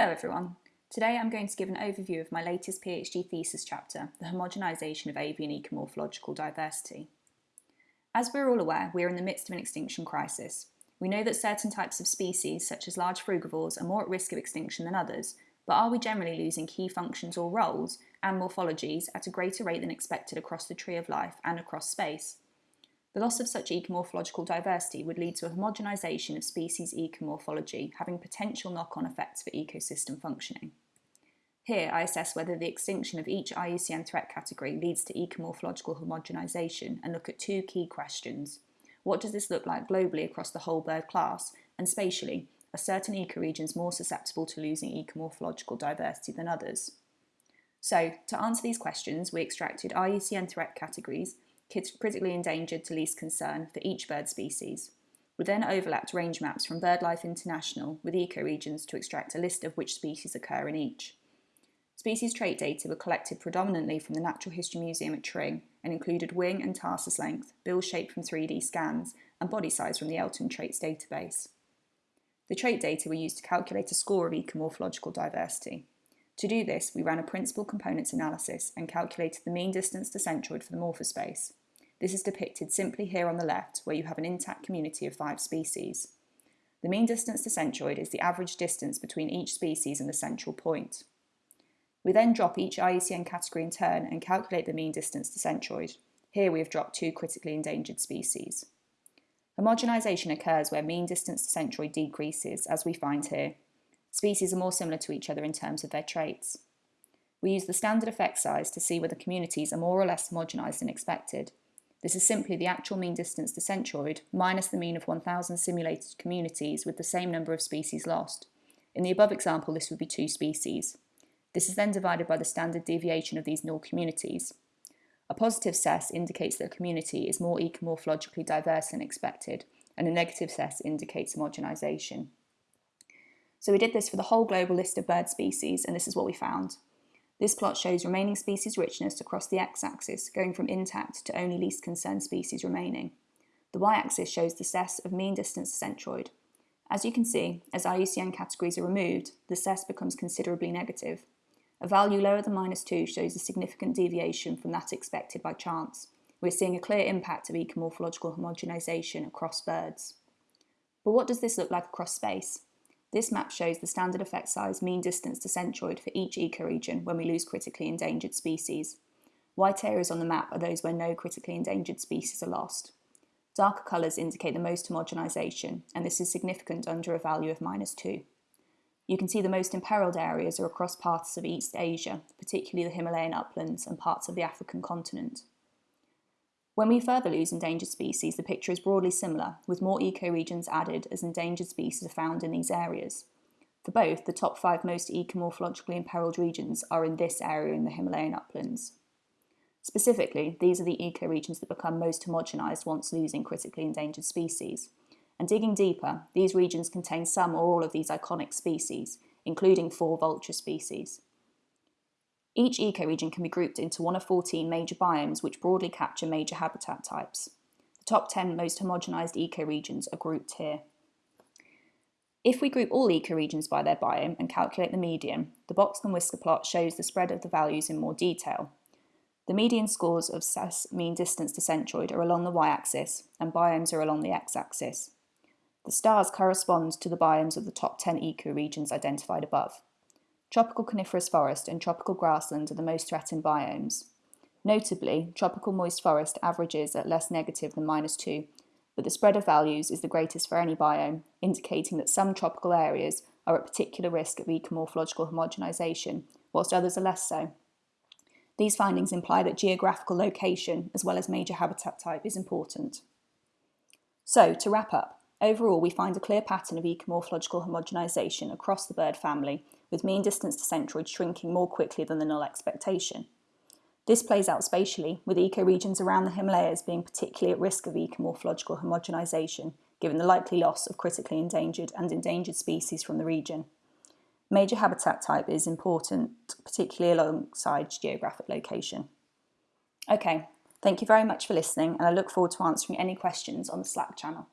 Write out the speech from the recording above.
Hello everyone. Today I'm going to give an overview of my latest PhD thesis chapter, The Homogenisation of Avian Ecomorphological Diversity. As we're all aware, we are in the midst of an extinction crisis. We know that certain types of species, such as large frugivores, are more at risk of extinction than others, but are we generally losing key functions or roles and morphologies at a greater rate than expected across the tree of life and across space? The loss of such ecomorphological diversity would lead to a homogenisation of species ecomorphology, having potential knock-on effects for ecosystem functioning. Here, I assess whether the extinction of each IUCN threat category leads to ecomorphological homogenisation and look at two key questions. What does this look like globally across the whole bird class? And spatially, are certain ecoregions more susceptible to losing ecomorphological diversity than others? So, to answer these questions, we extracted IUCN threat categories critically endangered to least concern for each bird species. We then overlapped range maps from BirdLife International with ecoregions to extract a list of which species occur in each. Species trait data were collected predominantly from the Natural History Museum at Tring and included wing and tarsus length, bill shape from 3D scans, and body size from the Elton Traits database. The trait data were used to calculate a score of ecomorphological diversity. To do this, we ran a principal components analysis and calculated the mean distance to centroid for the morphospace. This is depicted simply here on the left, where you have an intact community of five species. The mean distance to centroid is the average distance between each species and the central point. We then drop each IUCN category in turn and calculate the mean distance to centroid. Here we have dropped two critically endangered species. Homogenisation occurs where mean distance to centroid decreases, as we find here. Species are more similar to each other in terms of their traits. We use the standard effect size to see whether communities are more or less homogenised than expected, this is simply the actual mean distance to centroid minus the mean of 1,000 simulated communities with the same number of species lost. In the above example, this would be two species. This is then divided by the standard deviation of these null communities. A positive SES indicates that a community is more ecomorphologically diverse than expected, and a negative SES indicates homogenisation. So we did this for the whole global list of bird species, and this is what we found. This plot shows remaining species richness across the x-axis, going from intact to only least concerned species remaining. The y-axis shows the SES of mean distance to centroid. As you can see, as IUCN categories are removed, the SES becomes considerably negative. A value lower than minus 2 shows a significant deviation from that expected by chance. We're seeing a clear impact of ecomorphological homogenisation across birds. But what does this look like across space? This map shows the standard effect size mean distance to centroid for each ecoregion when we lose critically endangered species. White areas on the map are those where no critically endangered species are lost. Darker colours indicate the most homogenisation, and this is significant under a value of minus 2. You can see the most imperilled areas are across parts of East Asia, particularly the Himalayan uplands and parts of the African continent. When we further lose endangered species, the picture is broadly similar, with more ecoregions added as endangered species are found in these areas. For both, the top five most ecomorphologically imperiled regions are in this area in the Himalayan uplands. Specifically, these are the ecoregions that become most homogenised once losing critically endangered species. And digging deeper, these regions contain some or all of these iconic species, including four vulture species. Each ecoregion can be grouped into one of 14 major biomes which broadly capture major habitat types. The top 10 most homogenised ecoregions are grouped here. If we group all ecoregions by their biome and calculate the median, the box and whisker plot shows the spread of the values in more detail. The median scores of SES mean distance to centroid are along the y-axis and biomes are along the x-axis. The stars correspond to the biomes of the top 10 ecoregions identified above. Tropical coniferous forest and tropical grassland are the most threatened biomes. Notably, tropical moist forest averages at less negative than minus 2, but the spread of values is the greatest for any biome, indicating that some tropical areas are at particular risk of ecomorphological homogenisation, whilst others are less so. These findings imply that geographical location, as well as major habitat type, is important. So, to wrap up, overall we find a clear pattern of ecomorphological homogenisation across the bird family with mean distance to centroid shrinking more quickly than the null expectation. This plays out spatially, with ecoregions around the Himalayas being particularly at risk of ecomorphological homogenisation, given the likely loss of critically endangered and endangered species from the region. Major habitat type is important, particularly alongside geographic location. Okay, thank you very much for listening and I look forward to answering any questions on the Slack channel.